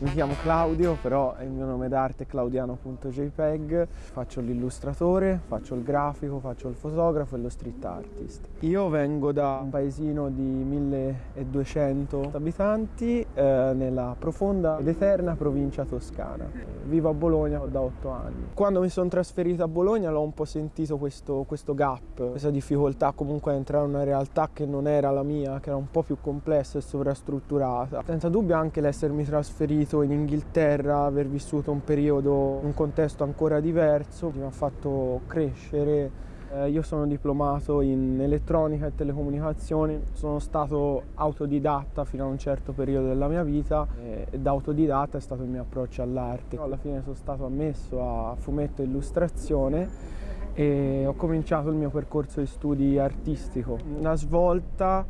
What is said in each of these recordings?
Mi chiamo Claudio, però il mio nome d'arte è claudiano.jpg, faccio l'illustratore, faccio il grafico, faccio il fotografo e lo street artist. Io vengo da un paesino di 1200 abitanti eh, nella profonda ed eterna provincia toscana. Vivo a Bologna da 8 anni. Quando mi sono trasferito a Bologna l'ho un po' sentito questo, questo gap, questa difficoltà comunque a entrare in una realtà che non era la mia, che era un po' più complessa e sovrastrutturata. Senza dubbio anche l'essermi trasferito vissuto in Inghilterra, aver vissuto un periodo, un contesto ancora diverso, mi ha fatto crescere. Eh, io sono diplomato in elettronica e telecomunicazioni, sono stato autodidatta fino a un certo periodo della mia vita e da autodidatta è stato il mio approccio all'arte. Alla fine sono stato ammesso a fumetto e illustrazione e ho cominciato il mio percorso di studi artistico. Una svolta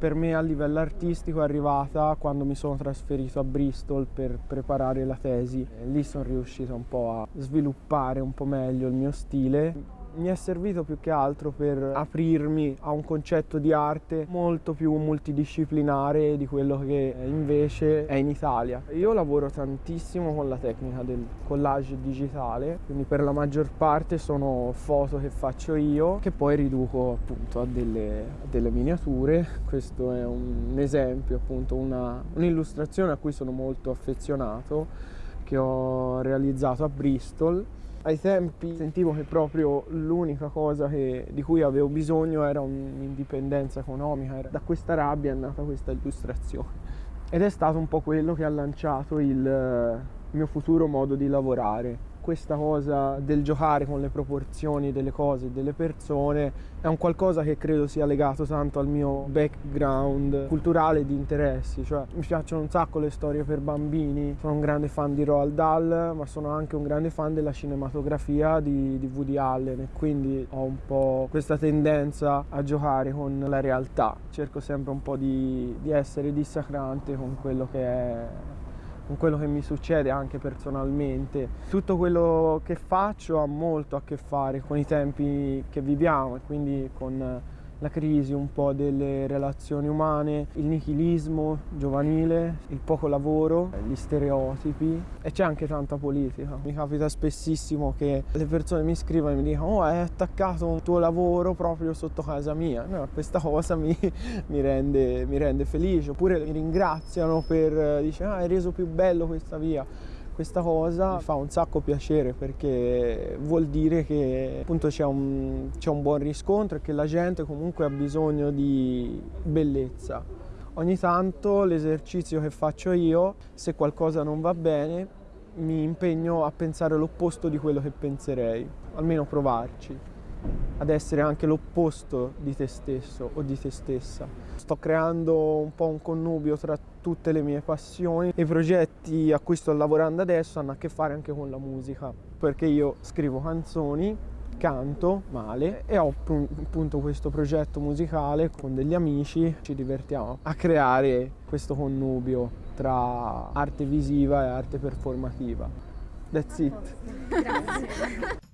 per me a livello artistico è arrivata quando mi sono trasferito a Bristol per preparare la tesi. Lì sono riuscito un po' a sviluppare un po' meglio il mio stile mi è servito più che altro per aprirmi a un concetto di arte molto più multidisciplinare di quello che invece è in Italia. Io lavoro tantissimo con la tecnica del collage digitale, quindi per la maggior parte sono foto che faccio io che poi riduco appunto a delle, a delle miniature. Questo è un esempio, appunto un'illustrazione a cui sono molto affezionato che ho realizzato a Bristol ai tempi sentivo che proprio l'unica cosa che, di cui avevo bisogno era un'indipendenza economica, da questa rabbia è nata questa illustrazione. Ed è stato un po' quello che ha lanciato il mio futuro modo di lavorare questa cosa del giocare con le proporzioni delle cose e delle persone è un qualcosa che credo sia legato tanto al mio background culturale di interessi, cioè mi piacciono un sacco le storie per bambini, sono un grande fan di Roald Dahl, ma sono anche un grande fan della cinematografia di, di Woody Allen e quindi ho un po' questa tendenza a giocare con la realtà, cerco sempre un po' di, di essere dissacrante con quello che è con quello che mi succede anche personalmente. Tutto quello che faccio ha molto a che fare con i tempi che viviamo e quindi con la crisi un po' delle relazioni umane, il nichilismo giovanile, il poco lavoro, gli stereotipi e c'è anche tanta politica. Mi capita spessissimo che le persone mi scrivono e mi dicono oh hai attaccato un tuo lavoro proprio sotto casa mia. No, questa cosa mi, mi, rende, mi rende felice. Oppure mi ringraziano per, dice ah hai reso più bello questa via questa cosa fa un sacco piacere perché vuol dire che c'è un, un buon riscontro e che la gente comunque ha bisogno di bellezza. Ogni tanto l'esercizio che faccio io, se qualcosa non va bene, mi impegno a pensare l'opposto di quello che penserei, almeno provarci ad essere anche l'opposto di te stesso o di te stessa. Sto creando un po' un connubio tra tutte le mie passioni e i progetti a cui sto lavorando adesso hanno a che fare anche con la musica, perché io scrivo canzoni, canto male e ho appunto questo progetto musicale con degli amici, ci divertiamo a creare questo connubio tra arte visiva e arte performativa. That's it. Grazie.